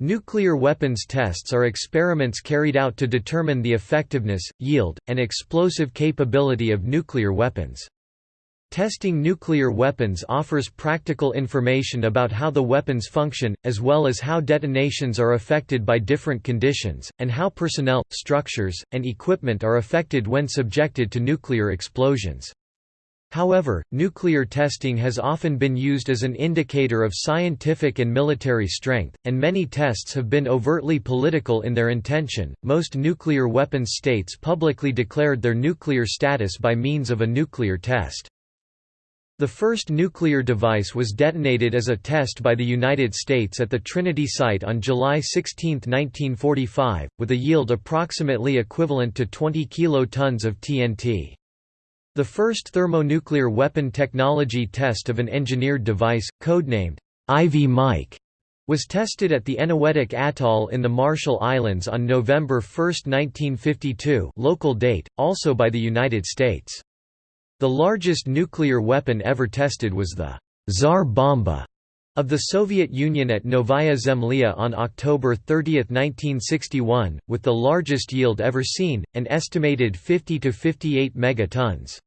Nuclear weapons tests are experiments carried out to determine the effectiveness, yield, and explosive capability of nuclear weapons. Testing nuclear weapons offers practical information about how the weapons function, as well as how detonations are affected by different conditions, and how personnel, structures, and equipment are affected when subjected to nuclear explosions. However, nuclear testing has often been used as an indicator of scientific and military strength, and many tests have been overtly political in their intention. Most nuclear weapons states publicly declared their nuclear status by means of a nuclear test. The first nuclear device was detonated as a test by the United States at the Trinity site on July 16, 1945, with a yield approximately equivalent to 20 kilotons of TNT. The first thermonuclear weapon technology test of an engineered device, codenamed Ivy Mike, was tested at the Eniwetok Atoll in the Marshall Islands on November 1, 1952 local date, also by the United States. The largest nuclear weapon ever tested was the Tsar Bomba of the Soviet Union at Novaya Zemlya on October 30, 1961, with the largest yield ever seen, an estimated 50 to 58 megatons.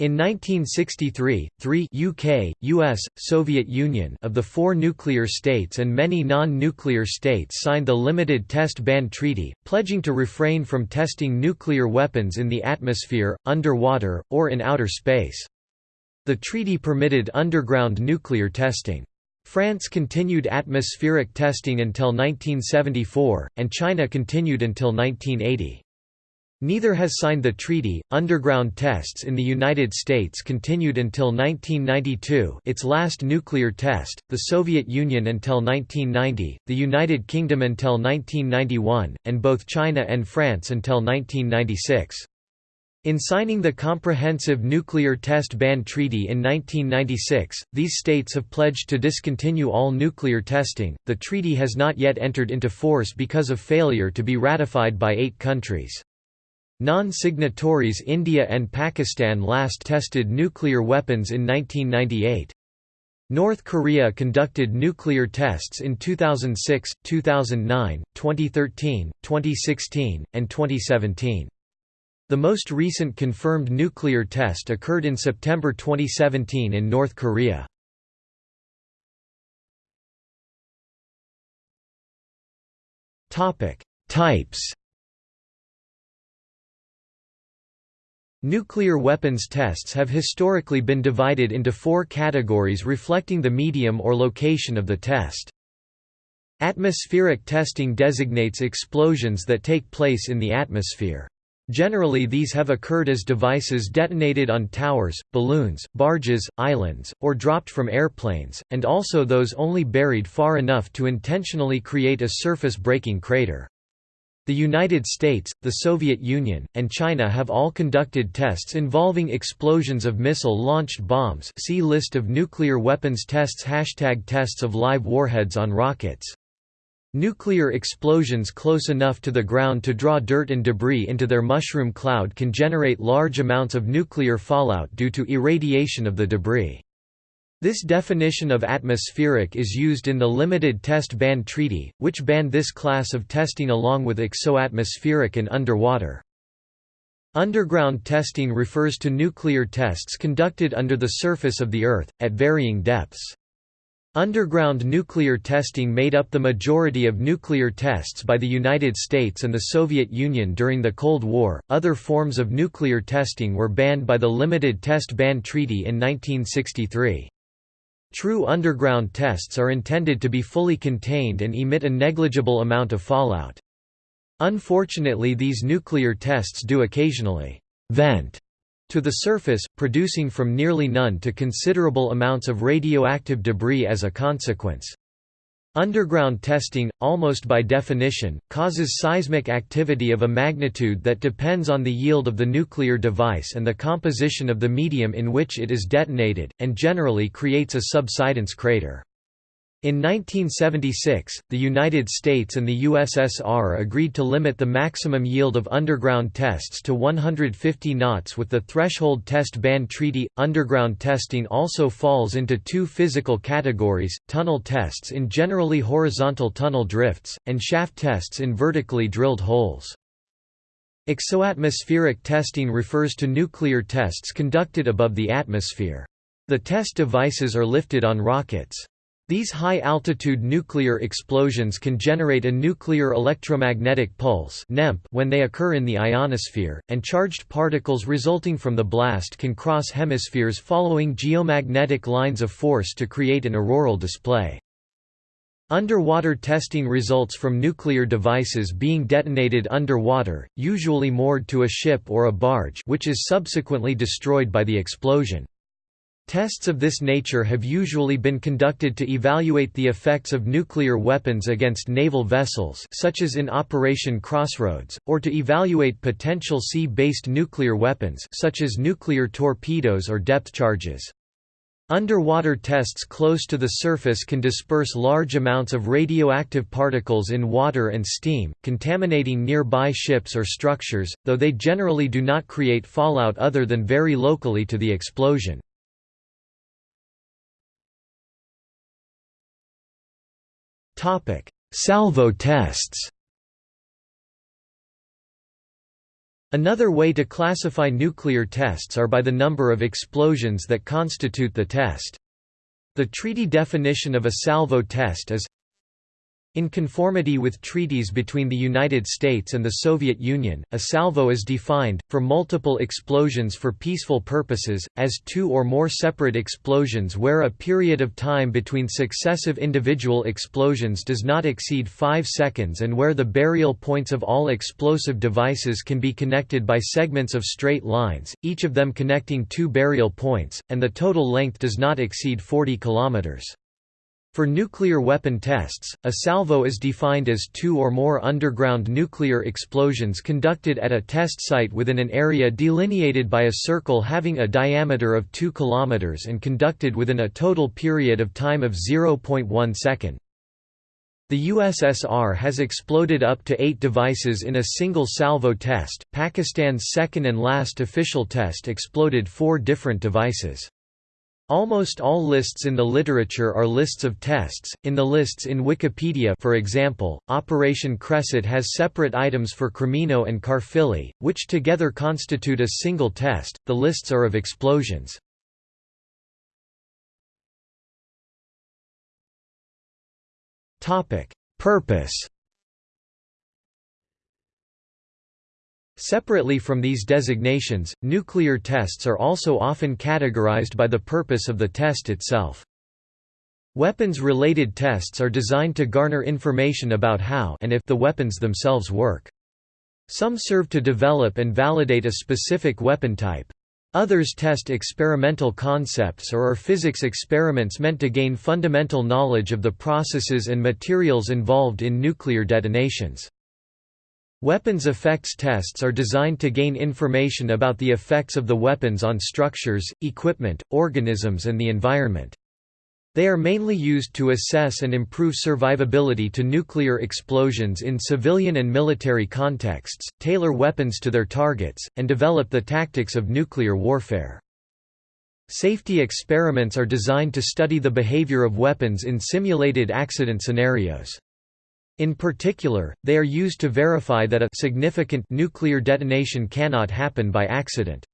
In 1963, three UK, US, Soviet Union of the four nuclear states and many non-nuclear states signed the Limited Test Ban Treaty, pledging to refrain from testing nuclear weapons in the atmosphere, underwater, or in outer space. The treaty permitted underground nuclear testing. France continued atmospheric testing until 1974, and China continued until 1980. Neither has signed the treaty. Underground tests in the United States continued until 1992, its last nuclear test, the Soviet Union until 1990, the United Kingdom until 1991, and both China and France until 1996. In signing the Comprehensive Nuclear Test Ban Treaty in 1996, these states have pledged to discontinue all nuclear testing. The treaty has not yet entered into force because of failure to be ratified by eight countries. Non-signatories India and Pakistan last tested nuclear weapons in 1998. North Korea conducted nuclear tests in 2006, 2009, 2013, 2016, and 2017. The most recent confirmed nuclear test occurred in September 2017 in North Korea. Types Nuclear weapons tests have historically been divided into four categories reflecting the medium or location of the test. Atmospheric testing designates explosions that take place in the atmosphere. Generally these have occurred as devices detonated on towers, balloons, barges, islands, or dropped from airplanes, and also those only buried far enough to intentionally create a surface-breaking crater. The United States, the Soviet Union, and China have all conducted tests involving explosions of missile-launched bombs see List of nuclear weapons tests Hashtag tests of live warheads on rockets. Nuclear explosions close enough to the ground to draw dirt and debris into their mushroom cloud can generate large amounts of nuclear fallout due to irradiation of the debris. This definition of atmospheric is used in the Limited Test Ban Treaty, which banned this class of testing along with exoatmospheric and underwater. Underground testing refers to nuclear tests conducted under the surface of the Earth, at varying depths. Underground nuclear testing made up the majority of nuclear tests by the United States and the Soviet Union during the Cold War. Other forms of nuclear testing were banned by the Limited Test Ban Treaty in 1963. True underground tests are intended to be fully contained and emit a negligible amount of fallout. Unfortunately these nuclear tests do occasionally «vent» to the surface, producing from nearly none to considerable amounts of radioactive debris as a consequence. Underground testing, almost by definition, causes seismic activity of a magnitude that depends on the yield of the nuclear device and the composition of the medium in which it is detonated, and generally creates a subsidence crater. In 1976, the United States and the USSR agreed to limit the maximum yield of underground tests to 150 knots with the Threshold Test Ban Treaty. Underground testing also falls into two physical categories tunnel tests in generally horizontal tunnel drifts, and shaft tests in vertically drilled holes. Exoatmospheric testing refers to nuclear tests conducted above the atmosphere. The test devices are lifted on rockets. These high-altitude nuclear explosions can generate a nuclear electromagnetic pulse when they occur in the ionosphere, and charged particles resulting from the blast can cross hemispheres following geomagnetic lines of force to create an auroral display. Underwater testing results from nuclear devices being detonated underwater, usually moored to a ship or a barge which is subsequently destroyed by the explosion. Tests of this nature have usually been conducted to evaluate the effects of nuclear weapons against naval vessels such as in Operation Crossroads, or to evaluate potential sea-based nuclear weapons such as nuclear torpedoes or depth charges. Underwater tests close to the surface can disperse large amounts of radioactive particles in water and steam, contaminating nearby ships or structures, though they generally do not create fallout other than very locally to the explosion. Topic: Salvo tests. Another way to classify nuclear tests are by the number of explosions that constitute the test. The treaty definition of a salvo test is in conformity with treaties between the United States and the Soviet Union, a salvo is defined, for multiple explosions for peaceful purposes, as two or more separate explosions where a period of time between successive individual explosions does not exceed 5 seconds and where the burial points of all explosive devices can be connected by segments of straight lines, each of them connecting two burial points, and the total length does not exceed 40 kilometers. For nuclear weapon tests, a salvo is defined as two or more underground nuclear explosions conducted at a test site within an area delineated by a circle having a diameter of 2 km and conducted within a total period of time of 0.1 second. The USSR has exploded up to eight devices in a single salvo test. Pakistan's second and last official test exploded four different devices. Almost all lists in the literature are lists of tests. In the lists in Wikipedia, for example, Operation Cresset has separate items for Cremino and Caerphilly, which together constitute a single test. The lists are of explosions. Topic: Purpose Separately from these designations, nuclear tests are also often categorized by the purpose of the test itself. Weapons-related tests are designed to garner information about how and if the weapons themselves work. Some serve to develop and validate a specific weapon type. Others test experimental concepts or are physics experiments meant to gain fundamental knowledge of the processes and materials involved in nuclear detonations. Weapons effects tests are designed to gain information about the effects of the weapons on structures, equipment, organisms and the environment. They are mainly used to assess and improve survivability to nuclear explosions in civilian and military contexts, tailor weapons to their targets, and develop the tactics of nuclear warfare. Safety experiments are designed to study the behavior of weapons in simulated accident scenarios. In particular, they are used to verify that a significant nuclear detonation cannot happen by accident.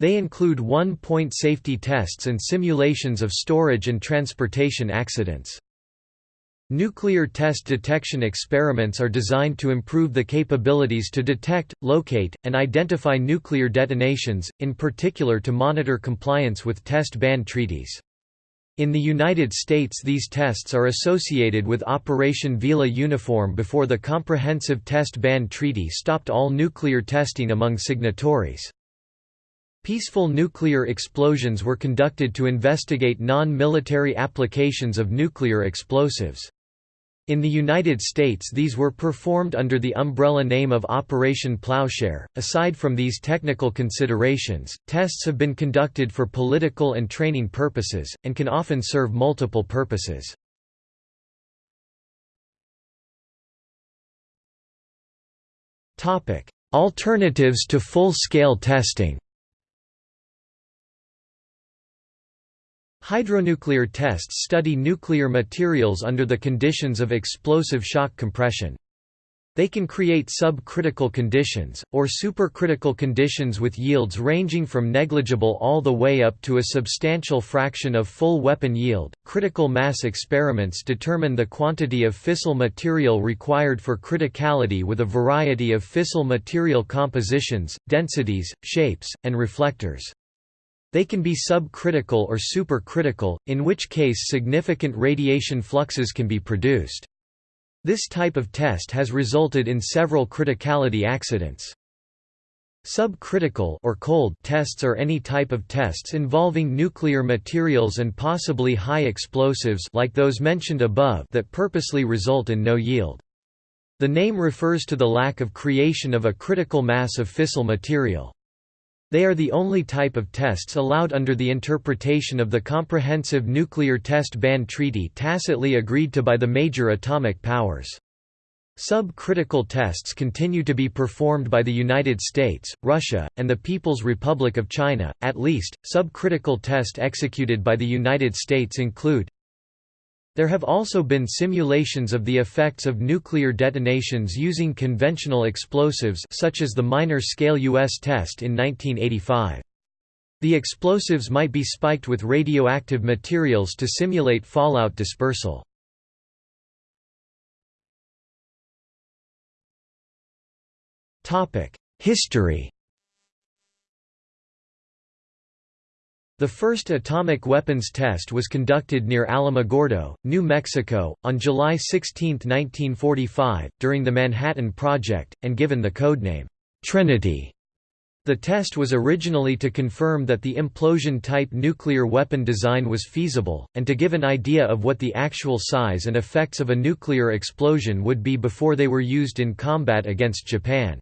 They include one-point safety tests and simulations of storage and transportation accidents. Nuclear test detection experiments are designed to improve the capabilities to detect, locate, and identify nuclear detonations, in particular to monitor compliance with test ban treaties. In the United States these tests are associated with Operation Vela Uniform before the Comprehensive Test Ban Treaty stopped all nuclear testing among signatories. Peaceful nuclear explosions were conducted to investigate non-military applications of nuclear explosives. In the United States, these were performed under the umbrella name of Operation Plowshare. Aside from these technical considerations, tests have been conducted for political and training purposes, and can often serve multiple purposes. Alternatives to full-scale testing Hydronuclear tests study nuclear materials under the conditions of explosive shock compression. They can create subcritical conditions, or supercritical conditions with yields ranging from negligible all the way up to a substantial fraction of full weapon yield. Critical mass experiments determine the quantity of fissile material required for criticality with a variety of fissile material compositions, densities, shapes, and reflectors. They can be subcritical or supercritical, in which case significant radiation fluxes can be produced. This type of test has resulted in several criticality accidents. Subcritical or cold tests are any type of tests involving nuclear materials and possibly high explosives like those mentioned above that purposely result in no yield. The name refers to the lack of creation of a critical mass of fissile material. They are the only type of tests allowed under the interpretation of the Comprehensive Nuclear Test Ban Treaty tacitly agreed to by the major atomic powers. Subcritical tests continue to be performed by the United States, Russia, and the People's Republic of China. At least, subcritical tests executed by the United States include there have also been simulations of the effects of nuclear detonations using conventional explosives such as the minor-scale U.S. test in 1985. The explosives might be spiked with radioactive materials to simulate fallout dispersal. History The first atomic weapons test was conducted near Alamogordo, New Mexico, on July 16, 1945, during the Manhattan Project, and given the codename, Trinity. The test was originally to confirm that the implosion-type nuclear weapon design was feasible, and to give an idea of what the actual size and effects of a nuclear explosion would be before they were used in combat against Japan.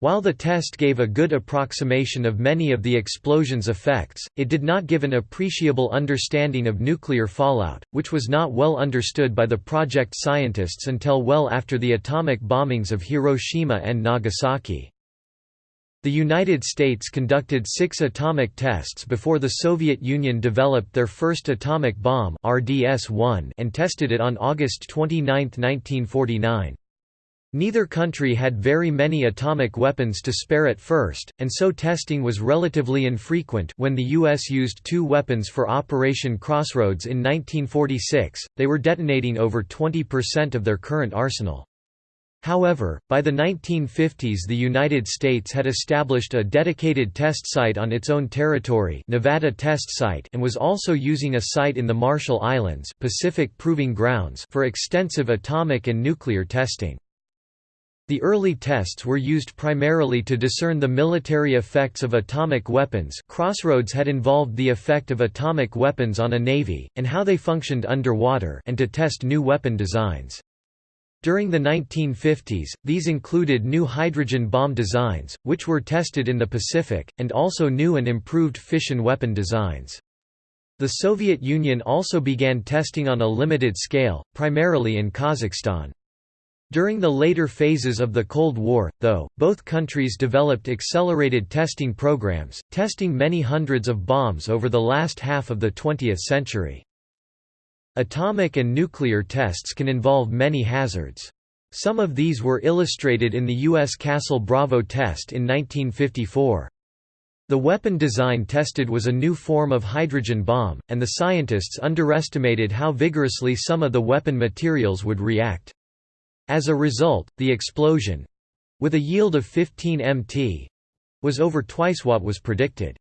While the test gave a good approximation of many of the explosion's effects, it did not give an appreciable understanding of nuclear fallout, which was not well understood by the project scientists until well after the atomic bombings of Hiroshima and Nagasaki. The United States conducted six atomic tests before the Soviet Union developed their first atomic bomb RDS-1 and tested it on August 29, 1949. Neither country had very many atomic weapons to spare at first, and so testing was relatively infrequent when the U.S. used two weapons for Operation Crossroads in 1946, they were detonating over 20% of their current arsenal. However, by the 1950s the United States had established a dedicated test site on its own territory Nevada Test Site and was also using a site in the Marshall Islands Pacific Proving Grounds for extensive atomic and nuclear testing. The early tests were used primarily to discern the military effects of atomic weapons Crossroads had involved the effect of atomic weapons on a navy, and how they functioned underwater and to test new weapon designs. During the 1950s, these included new hydrogen bomb designs, which were tested in the Pacific, and also new and improved fission weapon designs. The Soviet Union also began testing on a limited scale, primarily in Kazakhstan. During the later phases of the Cold War, though, both countries developed accelerated testing programs, testing many hundreds of bombs over the last half of the 20th century. Atomic and nuclear tests can involve many hazards. Some of these were illustrated in the U.S. Castle Bravo test in 1954. The weapon design tested was a new form of hydrogen bomb, and the scientists underestimated how vigorously some of the weapon materials would react. As a result, the explosion—with a yield of 15 mt—was over twice what was predicted.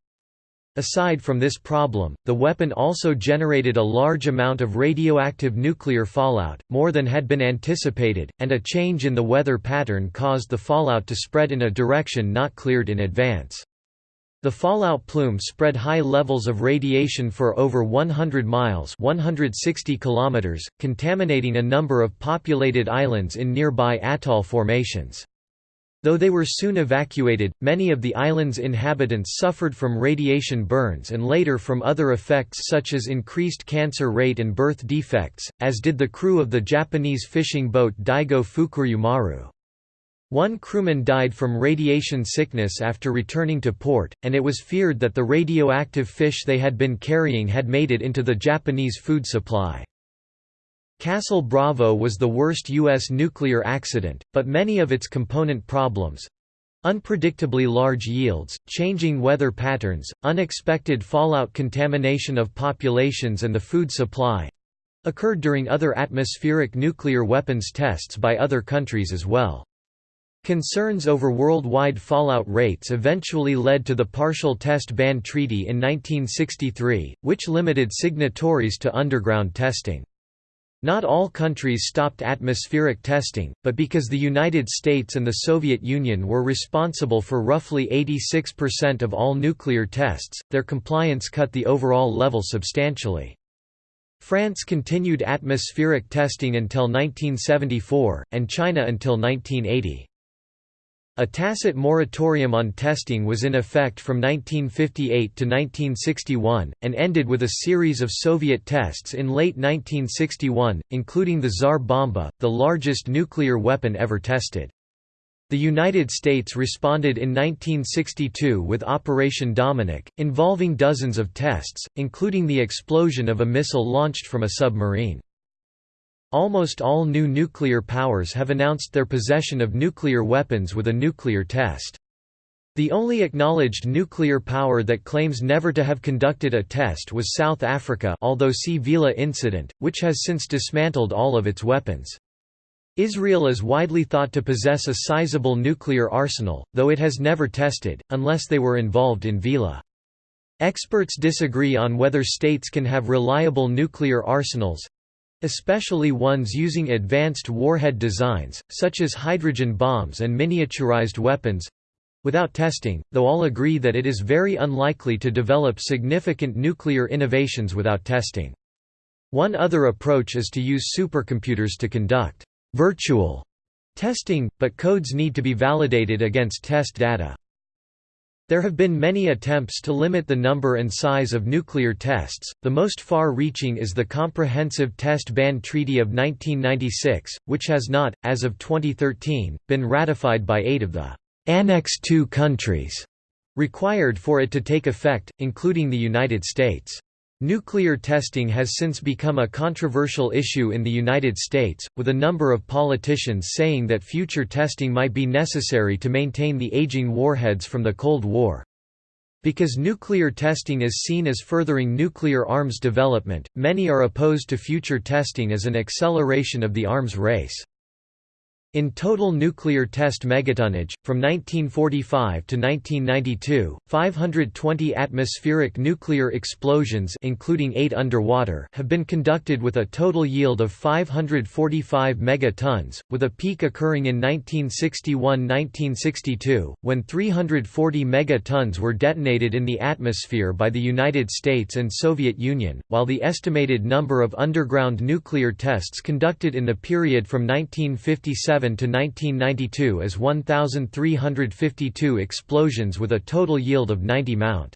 Aside from this problem, the weapon also generated a large amount of radioactive nuclear fallout, more than had been anticipated, and a change in the weather pattern caused the fallout to spread in a direction not cleared in advance. The fallout plume spread high levels of radiation for over 100 miles 160 kilometers, contaminating a number of populated islands in nearby atoll formations. Though they were soon evacuated, many of the island's inhabitants suffered from radiation burns and later from other effects such as increased cancer rate and birth defects, as did the crew of the Japanese fishing boat Daigo Fukuryu Maru. One crewman died from radiation sickness after returning to port, and it was feared that the radioactive fish they had been carrying had made it into the Japanese food supply. Castle Bravo was the worst U.S. nuclear accident, but many of its component problems, Unpredictably large yields, changing weather patterns, unexpected fallout contamination of populations and the food supply occurred during other atmospheric nuclear weapons tests by other countries as well. Concerns over worldwide fallout rates eventually led to the Partial Test Ban Treaty in 1963, which limited signatories to underground testing. Not all countries stopped atmospheric testing, but because the United States and the Soviet Union were responsible for roughly 86% of all nuclear tests, their compliance cut the overall level substantially. France continued atmospheric testing until 1974, and China until 1980. A tacit moratorium on testing was in effect from 1958 to 1961, and ended with a series of Soviet tests in late 1961, including the Tsar Bomba, the largest nuclear weapon ever tested. The United States responded in 1962 with Operation Dominic, involving dozens of tests, including the explosion of a missile launched from a submarine. Almost all new nuclear powers have announced their possession of nuclear weapons with a nuclear test. The only acknowledged nuclear power that claims never to have conducted a test was South Africa although see Vela incident, which has since dismantled all of its weapons. Israel is widely thought to possess a sizable nuclear arsenal, though it has never tested, unless they were involved in Vela. Experts disagree on whether states can have reliable nuclear arsenals, especially ones using advanced warhead designs, such as hydrogen bombs and miniaturized weapons without testing, though all agree that it is very unlikely to develop significant nuclear innovations without testing. One other approach is to use supercomputers to conduct virtual testing, but codes need to be validated against test data. There have been many attempts to limit the number and size of nuclear tests, the most far-reaching is the Comprehensive Test Ban Treaty of 1996, which has not, as of 2013, been ratified by eight of the Annex II countries required for it to take effect, including the United States. Nuclear testing has since become a controversial issue in the United States, with a number of politicians saying that future testing might be necessary to maintain the aging warheads from the Cold War. Because nuclear testing is seen as furthering nuclear arms development, many are opposed to future testing as an acceleration of the arms race. In total nuclear test megatonnage, from 1945 to 1992, 520 atmospheric nuclear explosions including eight underwater have been conducted with a total yield of 545 megatons, with a peak occurring in 1961–1962, when 340 megatons were detonated in the atmosphere by the United States and Soviet Union, while the estimated number of underground nuclear tests conducted in the period from 1957 to 1992 as 1,352 explosions with a total yield of 90 mount.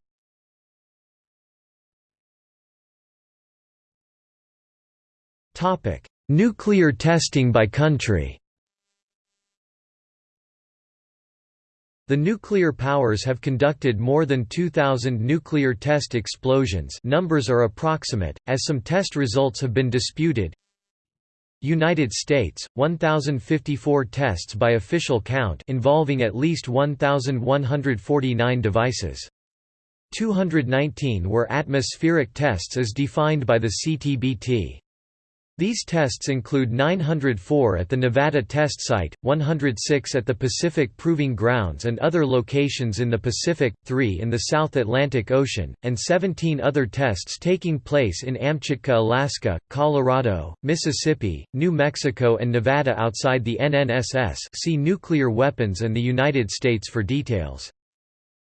Nuclear testing by country The nuclear powers have conducted more than 2,000 nuclear test explosions numbers are approximate, as some test results have been disputed United States, 1,054 tests by official count involving at least 1,149 devices. 219 were atmospheric tests as defined by the CTBT. These tests include 904 at the Nevada test site, 106 at the Pacific Proving Grounds and other locations in the Pacific, 3 in the South Atlantic Ocean, and 17 other tests taking place in Amchitka, Alaska, Colorado, Mississippi, New Mexico and Nevada outside the NNSS see Nuclear Weapons and the United States for details.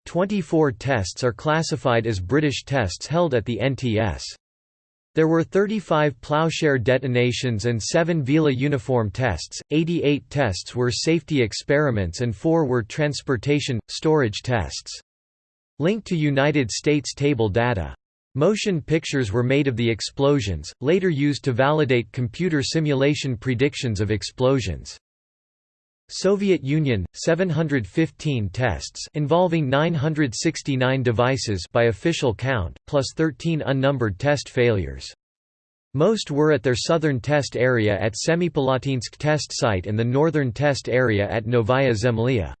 24 tests are classified as British tests held at the NTS. There were 35 plowshare detonations and 7 Vela uniform tests, 88 tests were safety experiments and 4 were transportation, storage tests. Linked to United States table data. Motion pictures were made of the explosions, later used to validate computer simulation predictions of explosions. Soviet Union 715 tests involving 969 devices by official count plus 13 unnumbered test failures. Most were at their southern test area at Semipalatinsk test site and the northern test area at Novaya Zemlya.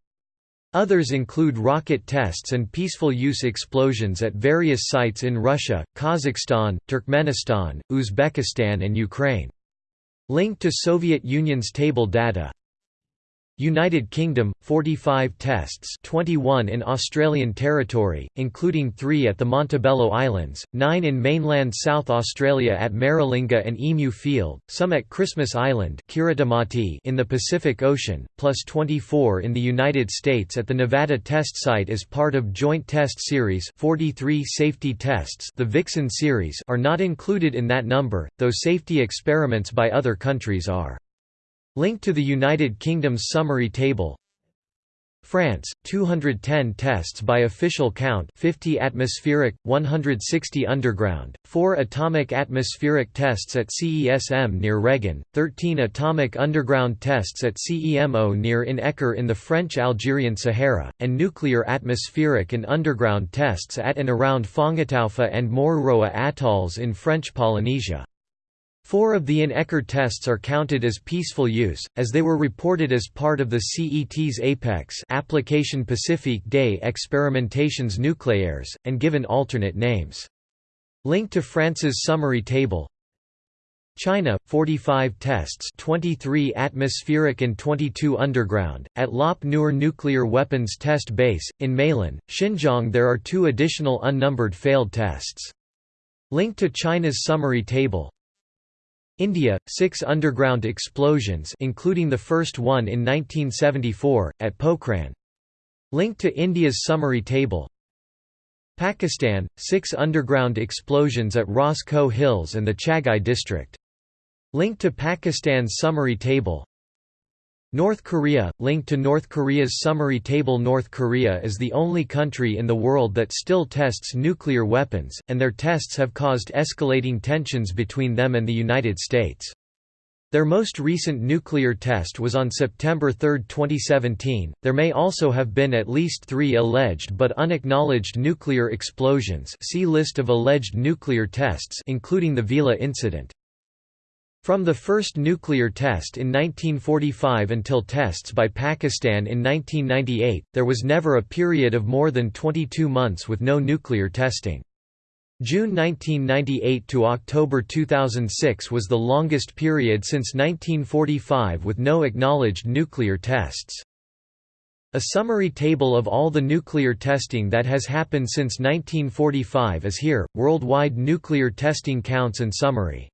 Others include rocket tests and peaceful use explosions at various sites in Russia, Kazakhstan, Turkmenistan, Uzbekistan and Ukraine. Linked to Soviet Union's table data United Kingdom 45 tests 21 in Australian territory including 3 at the Montebello Islands 9 in mainland South Australia at Maralinga and Emu Field some at Christmas Island in the Pacific Ocean plus 24 in the United States at the Nevada test site as part of Joint Test Series 43 safety tests the Vixen series are not included in that number though safety experiments by other countries are Link to the United Kingdom's summary table. France 210 tests by official count 50 atmospheric 160 underground 4 atomic atmospheric tests at CESM near Reggane 13 atomic underground tests at CEMO near In Ekker in the French Algerian Sahara and nuclear atmospheric and underground tests at and around Fangataufa and Moruroa atolls in French Polynesia Four of the In-Ekker tests are counted as peaceful use, as they were reported as part of the CET's APEX Application Pacifique des Experimentations Nucléaires, and given alternate names. Link to France's summary table China 45 tests 23 atmospheric and 22 underground at Lop Nur nuclear weapons test base in Meilin Xinjiang there are two additional unnumbered failed tests Link to China's summary table India, six underground explosions including the first one in 1974, at Pokhran. Linked to India's summary table Pakistan, six underground explosions at Ras Koh Hills and the Chagai district. Linked to Pakistan's summary table North Korea, linked to North Korea's summary table North Korea is the only country in the world that still tests nuclear weapons, and their tests have caused escalating tensions between them and the United States. Their most recent nuclear test was on September 3, 2017. There may also have been at least three alleged but unacknowledged nuclear explosions see List of alleged nuclear tests including the Vela incident. From the first nuclear test in 1945 until tests by Pakistan in 1998, there was never a period of more than 22 months with no nuclear testing. June 1998 to October 2006 was the longest period since 1945 with no acknowledged nuclear tests. A summary table of all the nuclear testing that has happened since 1945 is here, worldwide nuclear testing counts and summary.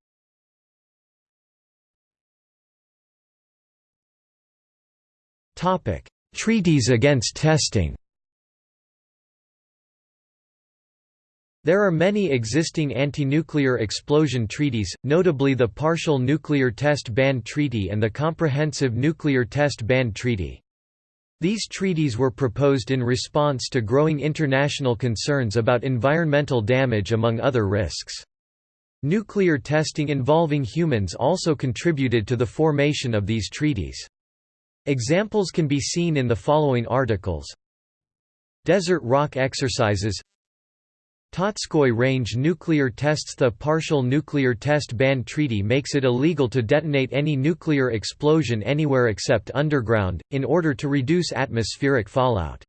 Topic: Treaties against testing. There are many existing anti-nuclear explosion treaties, notably the Partial Nuclear Test Ban Treaty and the Comprehensive Nuclear Test Ban Treaty. These treaties were proposed in response to growing international concerns about environmental damage among other risks. Nuclear testing involving humans also contributed to the formation of these treaties. Examples can be seen in the following articles Desert rock exercises Totskoy Range nuclear tests The Partial Nuclear Test Ban Treaty makes it illegal to detonate any nuclear explosion anywhere except underground, in order to reduce atmospheric fallout.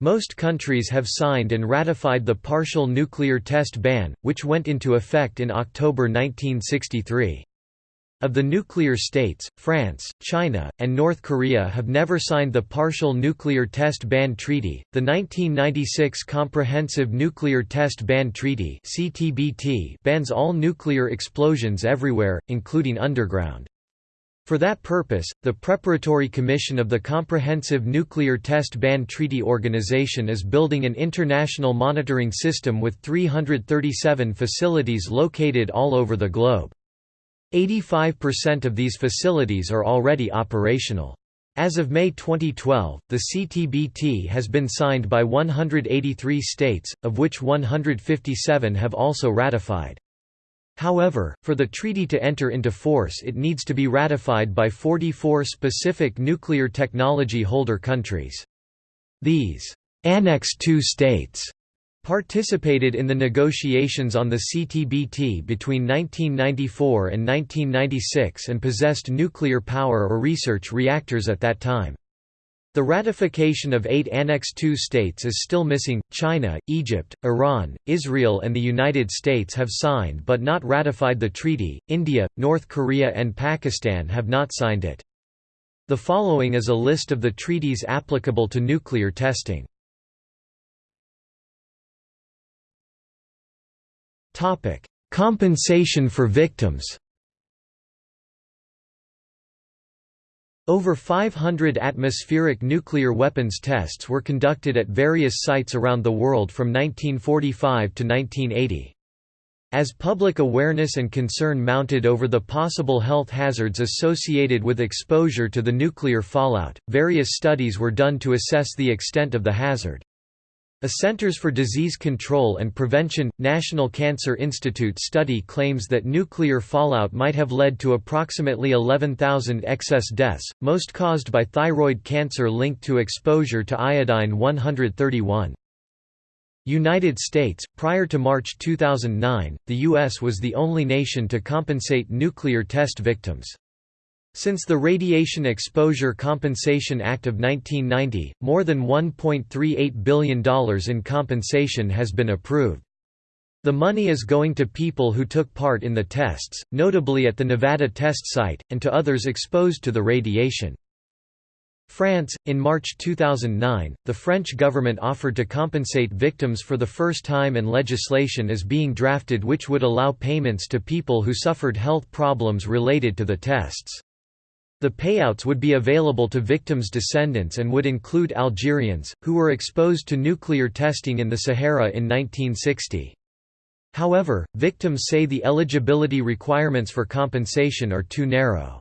Most countries have signed and ratified the Partial Nuclear Test Ban, which went into effect in October 1963. Of the nuclear states, France, China, and North Korea have never signed the Partial Nuclear Test Ban Treaty. The 1996 Comprehensive Nuclear Test Ban Treaty (CTBT) bans all nuclear explosions everywhere, including underground. For that purpose, the Preparatory Commission of the Comprehensive Nuclear Test Ban Treaty Organization is building an international monitoring system with 337 facilities located all over the globe. 85% of these facilities are already operational. As of May 2012, the CTBT has been signed by 183 states, of which 157 have also ratified. However, for the treaty to enter into force it needs to be ratified by 44 specific nuclear technology holder countries. These Annex II states participated in the negotiations on the CTBT between 1994 and 1996 and possessed nuclear power or research reactors at that time. The ratification of eight Annex II states is still missing. China, Egypt, Iran, Israel, and the United States have signed but not ratified the treaty. India, North Korea, and Pakistan have not signed it. The following is a list of the treaties applicable to nuclear testing. Topic: Compensation for victims. Over 500 atmospheric nuclear weapons tests were conducted at various sites around the world from 1945 to 1980. As public awareness and concern mounted over the possible health hazards associated with exposure to the nuclear fallout, various studies were done to assess the extent of the hazard. A Centers for Disease Control and Prevention, National Cancer Institute study claims that nuclear fallout might have led to approximately 11,000 excess deaths, most caused by thyroid cancer linked to exposure to iodine-131. United States, prior to March 2009, the U.S. was the only nation to compensate nuclear test victims. Since the Radiation Exposure Compensation Act of 1990, more than $1.38 billion in compensation has been approved. The money is going to people who took part in the tests, notably at the Nevada test site, and to others exposed to the radiation. France, in March 2009, the French government offered to compensate victims for the first time and legislation is being drafted which would allow payments to people who suffered health problems related to the tests. The payouts would be available to victims' descendants and would include Algerians, who were exposed to nuclear testing in the Sahara in 1960. However, victims say the eligibility requirements for compensation are too narrow.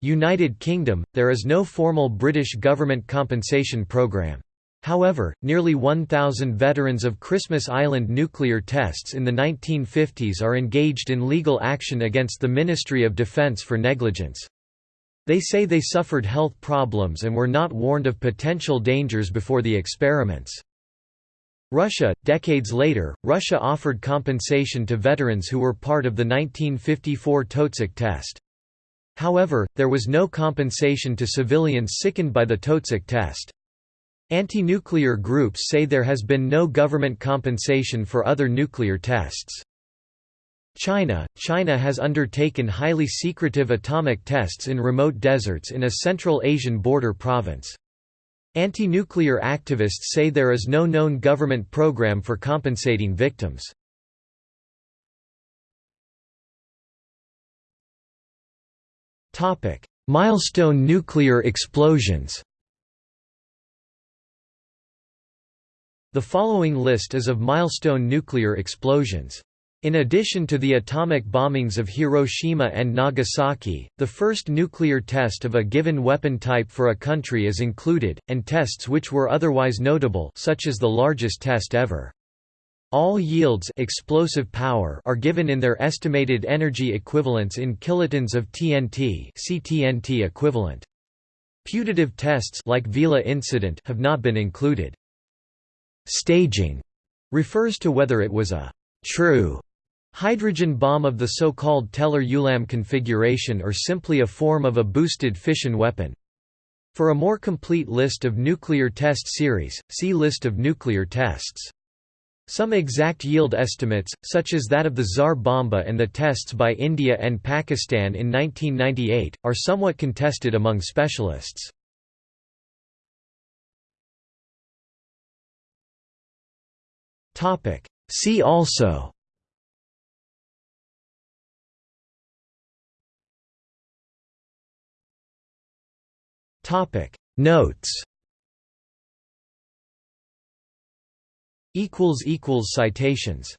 United Kingdom, there is no formal British government compensation programme. However, nearly 1,000 veterans of Christmas Island nuclear tests in the 1950s are engaged in legal action against the Ministry of Defence for negligence. They say they suffered health problems and were not warned of potential dangers before the experiments. Russia – Decades later, Russia offered compensation to veterans who were part of the 1954 Totsik test. However, there was no compensation to civilians sickened by the Totsik test. Anti-nuclear groups say there has been no government compensation for other nuclear tests. China China has undertaken highly secretive atomic tests in remote deserts in a Central Asian border province. Anti-nuclear activists say there is no known government program for compensating victims. Topic: Milestone nuclear explosions The following list is of milestone nuclear explosions. In addition to the atomic bombings of Hiroshima and Nagasaki, the first nuclear test of a given weapon type for a country is included, and tests which were otherwise notable such as the largest test ever. All yields explosive power are given in their estimated energy equivalents in kilotons of TNT CTNT equivalent. Putative tests like Vela incident have not been included. Staging refers to whether it was a true Hydrogen bomb of the so-called Teller-Ulam configuration or simply a form of a boosted fission weapon. For a more complete list of nuclear test series, see List of nuclear tests. Some exact yield estimates, such as that of the Tsar Bomba and the tests by India and Pakistan in 1998, are somewhat contested among specialists. See also Topic. Notes. Equals equals citations